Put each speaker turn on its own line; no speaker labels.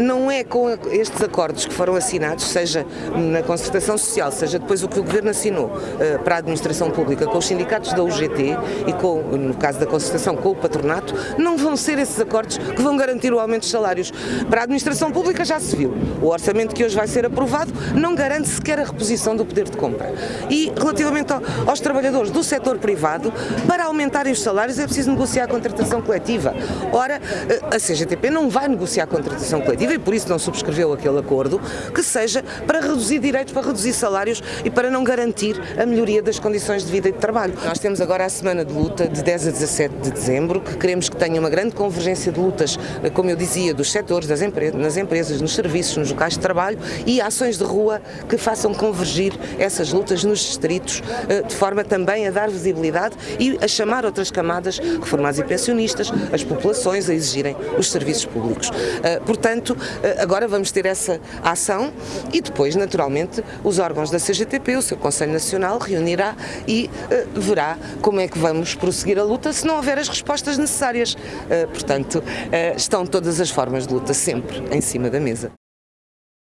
não é com estes acordos que foram assinados, seja na concertação social, seja depois o que o Governo assinou para a administração pública com os sindicatos da UGT e com, no caso da concertação com o patronato, não vão ser esses acordos que vão garantir o aumento dos salários. Para a administração pública já se viu. O orçamento que hoje vai ser aprovado não garante sequer a reposição do poder de compra. E relativamente aos trabalhadores do setor privado, para aumentarem os salários é preciso negociar a contratação coletiva. Ora, a CGTP não vai negociar a contratação coletiva e por isso não subscreveu aquele acordo que seja para reduzir direitos, para reduzir salários e para não garantir a melhoria das condições de vida e de trabalho. Nós temos agora a semana de luta de 10 a 17 de dezembro, que queremos que tenha uma grande convergência de lutas, como eu dizia, dos setores, das empre nas empresas, nos serviços, nos locais de trabalho e ações de rua que façam convergir essas lutas nos distritos, eh, de forma também a dar visibilidade e a chamar outras camadas, reformados e pensionistas, as populações a exigirem os serviços públicos. Eh, portanto, agora vamos ter essa ação e depois, naturalmente, os órgãos da CGTP, o seu Conselho Nacional, reunirá e verá como é que vamos prosseguir a luta se não houver as respostas necessárias. Portanto, estão todas as formas de luta sempre em cima da mesa.